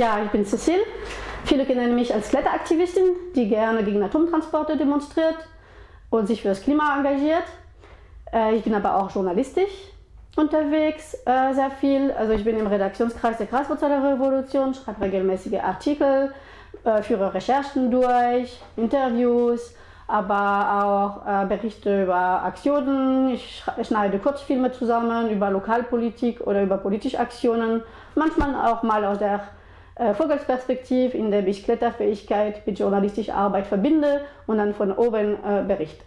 Ja, ich bin Cecile. Viele kennen mich als Kletteraktivistin, die gerne gegen Atomtransporte demonstriert und sich für das Klima engagiert. Äh, ich bin aber auch journalistisch unterwegs, äh, sehr viel. Also ich bin im Redaktionskreis der Graswurzeler Revolution, schreibe regelmäßige Artikel, äh, führe Recherchen durch, Interviews, aber auch Berichte über Aktionen. Ich schneide Kurzfilme zusammen über Lokalpolitik oder über politische Aktionen. Manchmal auch mal aus der äh, Vogelsperspektive, in der ich Kletterfähigkeit mit journalistischer Arbeit verbinde und dann von oben äh, berichte.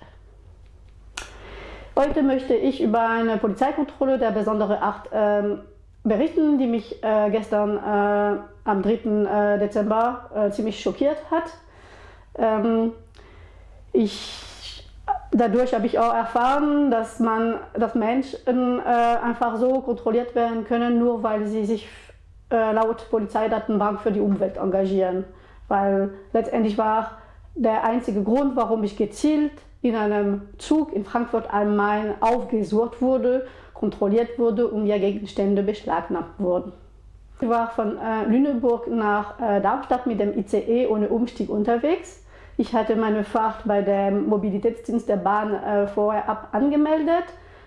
Heute möchte ich über eine Polizeikontrolle der besonderen Art ähm, berichten, die mich äh, gestern äh, am 3. Äh, Dezember äh, ziemlich schockiert hat. Ähm, ich, dadurch habe ich auch erfahren, dass, man, dass Menschen einfach so kontrolliert werden können, nur weil sie sich laut Polizeidatenbank für die Umwelt engagieren. Weil letztendlich war der einzige Grund, warum ich gezielt in einem Zug in Frankfurt am Main aufgesucht wurde, kontrolliert wurde und mir Gegenstände beschlagnahmt wurden. Ich war von äh, Lüneburg nach äh, Darmstadt mit dem ICE ohne Umstieg unterwegs. Ich hatte meine Fahrt bei dem Mobilitätsdienst der Bahn äh, vorher ab angemeldet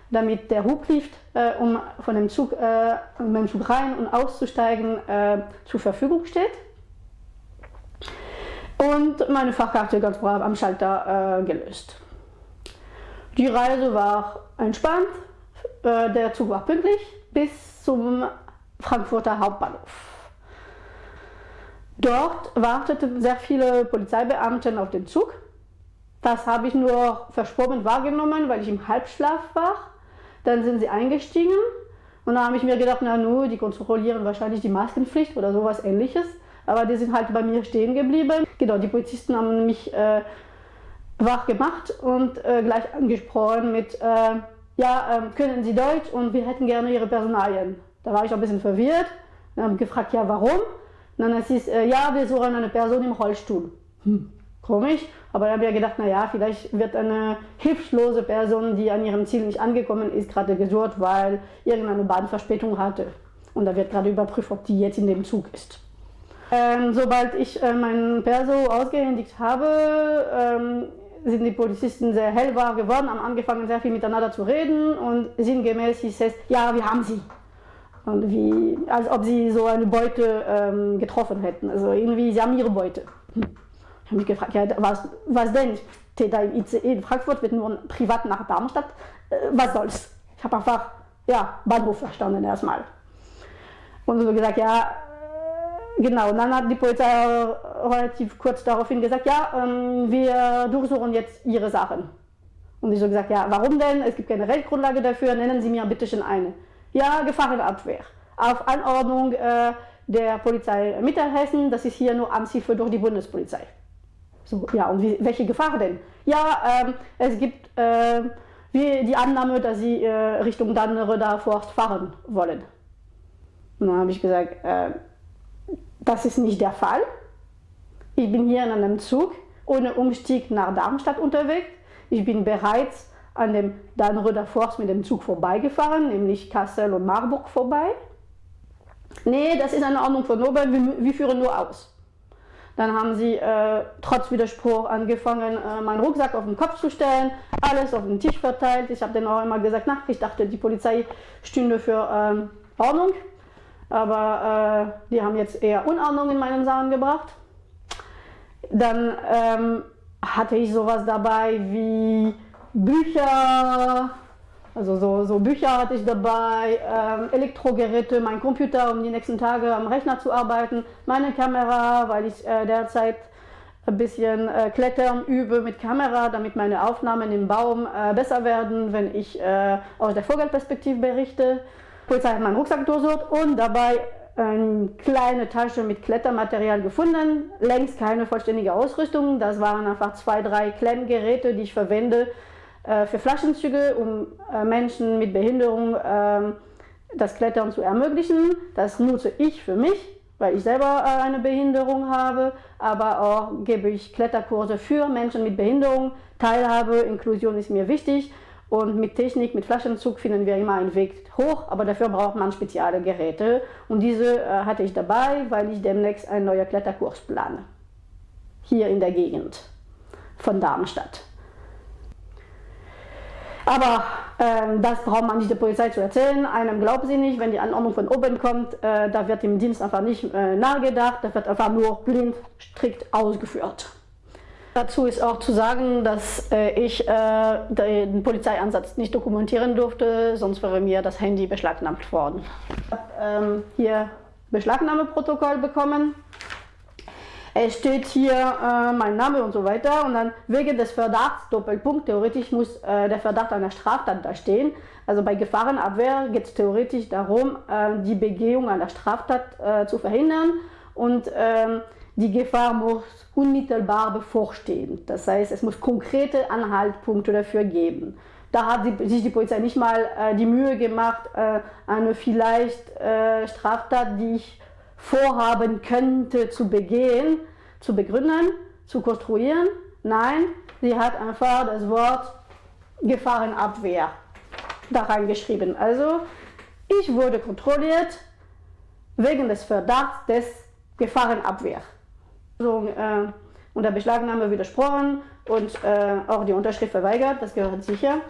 damit der Hublift, äh, um von dem Zug, äh, um den Zug rein und auszusteigen, äh, zur Verfügung steht. Und meine Fahrkarte ganz brav am Schalter äh, gelöst. Die Reise war entspannt, äh, der Zug war pünktlich bis zum Frankfurter Hauptbahnhof. Dort warteten sehr viele Polizeibeamte auf den Zug. Das habe ich nur verschwommen wahrgenommen, weil ich im Halbschlaf war. Dann sind sie eingestiegen und da habe ich mir gedacht, na nu, die kontrollieren wahrscheinlich die Maskenpflicht oder sowas ähnliches. Aber die sind halt bei mir stehen geblieben. Genau, die Polizisten haben mich äh, wach gemacht und äh, gleich angesprochen mit, äh, ja, ähm, können Sie Deutsch und wir hätten gerne Ihre Personalien. Da war ich ein bisschen verwirrt. Dann habe gefragt, ja, warum? Und dann es, äh, ja, wir suchen eine Person im Rollstuhl. Hm komisch, aber da habe ich gedacht, naja, vielleicht wird eine hilflose Person, die an ihrem Ziel nicht angekommen ist, gerade gesucht, weil irgendeine Bahnverspätung hatte. Und da wird gerade überprüft, ob die jetzt in dem Zug ist. Ähm, sobald ich äh, meinen Perso ausgehändigt habe, ähm, sind die Polizisten sehr hellwach geworden, haben angefangen sehr viel miteinander zu reden und sinngemäß hieß es, ja, wir haben sie. Und wie, als ob sie so eine Beute ähm, getroffen hätten. Also irgendwie, sie haben ihre Beute. Ich habe mich gefragt, ja, was, was denn? Ich stehe da im ICE in Frankfurt, wird nur privat nach Darmstadt. Äh, was soll's? Ich habe einfach, ja, Bahnhof verstanden erstmal. Und so gesagt, ja, äh, genau. Und dann hat die Polizei relativ kurz daraufhin gesagt, ja, ähm, wir durchsuchen jetzt Ihre Sachen. Und ich so gesagt, ja, warum denn? Es gibt keine Rechtsgrundlage dafür, nennen Sie mir bitte schon eine. Ja, Gefahrenabwehr. Auf Anordnung äh, der Polizei Mittelhessen, das ist hier nur Amtshilfe durch die Bundespolizei. So, ja, und wie, welche Gefahr denn? Ja, ähm, es gibt äh, die Annahme, dass sie äh, Richtung Dannröder Forst fahren wollen. Und dann habe ich gesagt, äh, das ist nicht der Fall. Ich bin hier in einem Zug ohne Umstieg nach Darmstadt unterwegs. Ich bin bereits an dem Dannröder Forst mit dem Zug vorbeigefahren, nämlich Kassel und Marburg vorbei. Nee, das ist eine Ordnung von Nobel, wir, wir führen nur aus. Dann haben sie äh, trotz Widerspruch angefangen, äh, meinen Rucksack auf den Kopf zu stellen, alles auf den Tisch verteilt. Ich habe denen auch immer gesagt, na, ich dachte, die Polizei stünde für ähm, Ordnung. Aber äh, die haben jetzt eher Unordnung in meinen Sachen gebracht. Dann ähm, hatte ich sowas dabei wie Bücher, also so, so Bücher hatte ich dabei, ähm, Elektrogeräte, mein Computer, um die nächsten Tage am Rechner zu arbeiten, meine Kamera, weil ich äh, derzeit ein bisschen äh, Klettern übe mit Kamera, damit meine Aufnahmen im Baum äh, besser werden, wenn ich äh, aus der Vogelperspektive berichte. Polizei hat meinen Rucksack durchsucht und dabei eine kleine Tasche mit Klettermaterial gefunden. Längst keine vollständige Ausrüstung, das waren einfach zwei, drei Klemmgeräte, die ich verwende, für Flaschenzüge, um äh, Menschen mit Behinderung ähm, das Klettern zu ermöglichen. Das nutze ich für mich, weil ich selber äh, eine Behinderung habe, aber auch gebe ich Kletterkurse für Menschen mit Behinderung. Teilhabe, Inklusion ist mir wichtig Und mit Technik, mit Flaschenzug finden wir immer einen Weg hoch, aber dafür braucht man spezielle Geräte. Und diese äh, hatte ich dabei, weil ich demnächst einen neuen Kletterkurs plane. Hier in der Gegend von Darmstadt. Aber ähm, das braucht man nicht der Polizei zu erzählen. Einem glauben sie nicht, wenn die Anordnung von oben kommt, äh, da wird im Dienst einfach nicht äh, nachgedacht, da wird einfach nur blind strikt ausgeführt. Dazu ist auch zu sagen, dass äh, ich äh, den Polizeieinsatz nicht dokumentieren durfte, sonst wäre mir das Handy beschlagnahmt worden. Ich habe ähm, hier Beschlagnahmeprotokoll bekommen es steht hier äh, mein Name und so weiter und dann wegen des Verdachts, Doppelpunkt, theoretisch muss äh, der Verdacht einer Straftat da stehen. Also bei Gefahrenabwehr geht es theoretisch darum, äh, die Begehung einer Straftat äh, zu verhindern und ähm, die Gefahr muss unmittelbar bevorstehen. Das heißt, es muss konkrete Anhaltspunkte dafür geben. Da hat sich die Polizei nicht mal äh, die Mühe gemacht, äh, eine vielleicht Straftat, die ich vorhaben könnte zu begehen, zu begründen, zu konstruieren. Nein, sie hat einfach das Wort Gefahrenabwehr da reingeschrieben. Also ich wurde kontrolliert wegen des Verdachts des Gefahrenabwehr. So, äh, unter Beschlagnahme widersprochen und äh, auch die Unterschrift verweigert, das gehört sicher.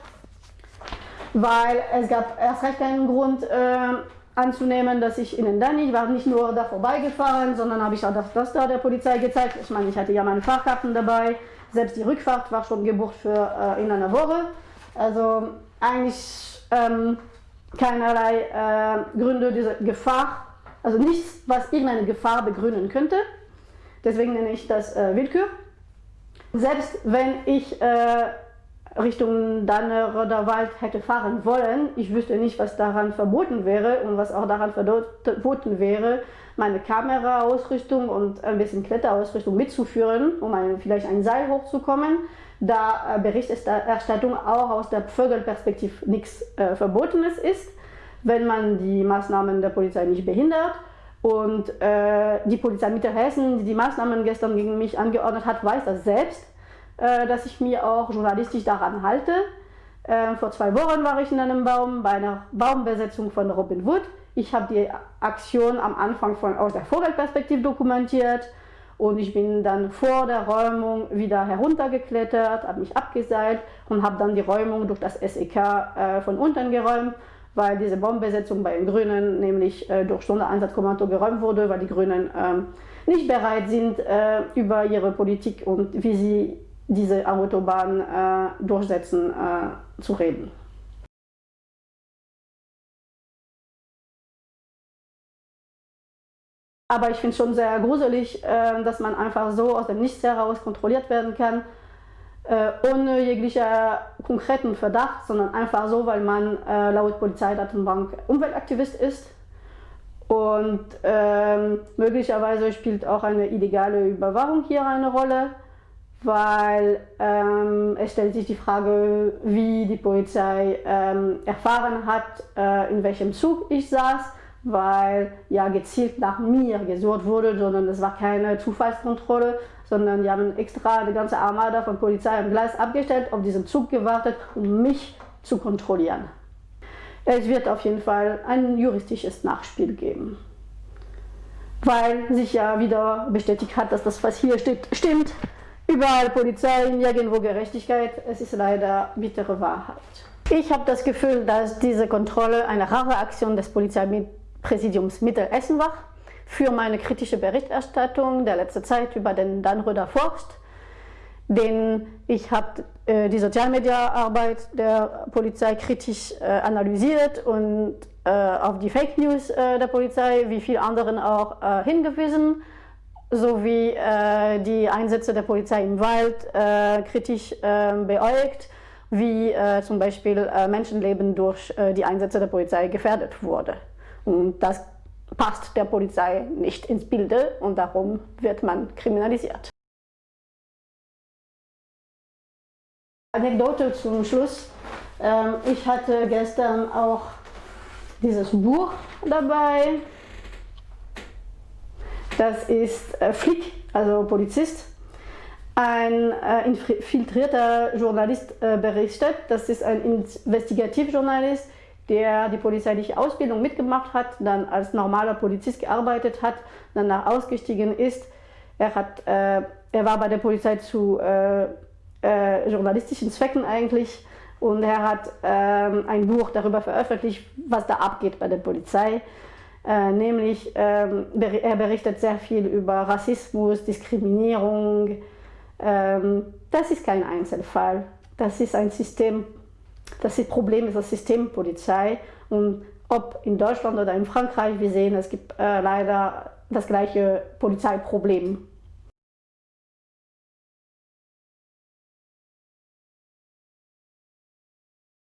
Weil es gab erst recht keinen Grund, äh, anzunehmen, dass ich ihnen dann, ich war nicht nur da vorbeigefahren, sondern habe ich auch das, das da der Polizei gezeigt. Ich meine, ich hatte ja meine Fahrkarten dabei, selbst die Rückfahrt war schon gebucht für äh, in einer Woche. Also eigentlich ähm, keinerlei äh, Gründe dieser Gefahr, also nichts, was irgendeine Gefahr begründen könnte. Deswegen nenne ich das äh, Willkür. Selbst wenn ich äh, Richtung Dannerer Wald hätte fahren wollen. Ich wüsste nicht, was daran verboten wäre und was auch daran verboten wäre, meine Kameraausrüstung und ein bisschen Kletterausrüstung mitzuführen, um ein, vielleicht ein Seil hochzukommen. Da äh, Berichterstattung auch aus der Vögelperspektive nichts äh, Verbotenes ist, wenn man die Maßnahmen der Polizei nicht behindert. Und äh, die Polizei Mittelhessen, die die Maßnahmen gestern gegen mich angeordnet hat, weiß das selbst dass ich mir auch journalistisch daran halte. Äh, vor zwei Wochen war ich in einem Baum bei einer Baumbesetzung von Robin Wood. Ich habe die Aktion am Anfang von, aus der Vogelperspektive dokumentiert und ich bin dann vor der Räumung wieder heruntergeklettert, habe mich abgeseilt und habe dann die Räumung durch das SEK äh, von unten geräumt, weil diese Baumbesetzung bei den Grünen nämlich äh, durch Sondereinsatzkommando geräumt wurde, weil die Grünen ähm, nicht bereit sind, äh, über ihre Politik und wie sie diese Autobahn äh, durchsetzen äh, zu reden. Aber ich finde es schon sehr gruselig, äh, dass man einfach so aus dem Nichts heraus kontrolliert werden kann, äh, ohne jeglicher konkreten Verdacht, sondern einfach so, weil man äh, laut Polizeidatenbank Umweltaktivist ist. Und ähm, möglicherweise spielt auch eine illegale Überwachung hier eine Rolle weil ähm, es stellt sich die Frage, wie die Polizei ähm, erfahren hat, äh, in welchem Zug ich saß, weil ja gezielt nach mir gesucht wurde, sondern es war keine Zufallskontrolle, sondern die haben extra eine ganze Armada von Polizei am Gleis abgestellt, auf diesen Zug gewartet, um mich zu kontrollieren. Es wird auf jeden Fall ein juristisches Nachspiel geben. Weil sich ja wieder bestätigt hat, dass das, was hier steht, stimmt. Überall Polizei, nirgendwo Gerechtigkeit. Es ist leider bittere Wahrheit. Ich habe das Gefühl, dass diese Kontrolle eine rare Aktion des Polizeipräsidiums Mittelessen war für meine kritische Berichterstattung der letzten Zeit über den Dannröder Forst. Denn ich habe äh, die Sozialmediaarbeit der Polizei kritisch äh, analysiert und äh, auf die Fake News äh, der Polizei, wie viele anderen auch, äh, hingewiesen sowie äh, die Einsätze der Polizei im Wald äh, kritisch äh, beäugt, wie äh, zum Beispiel äh, Menschenleben durch äh, die Einsätze der Polizei gefährdet wurde. Und das passt der Polizei nicht ins Bilde und darum wird man kriminalisiert. Anekdote zum Schluss. Ähm, ich hatte gestern auch dieses Buch dabei. Das ist äh, Flick, also Polizist. ein äh, infiltrierter Journalist äh, berichtet. Das ist ein Investigativjournalist, der die polizeiliche Ausbildung mitgemacht hat, dann als normaler Polizist gearbeitet hat, danach ausgestiegen ist. Er, hat, äh, er war bei der Polizei zu äh, äh, journalistischen Zwecken eigentlich und er hat ähm, ein Buch darüber veröffentlicht, was da abgeht bei der Polizei. Äh, nämlich, ähm, er berichtet sehr viel über Rassismus, Diskriminierung, ähm, das ist kein Einzelfall. Das ist ein System, das ist Problem ist das System Polizei. Und ob in Deutschland oder in Frankreich, wir sehen, es gibt äh, leider das gleiche Polizeiproblem.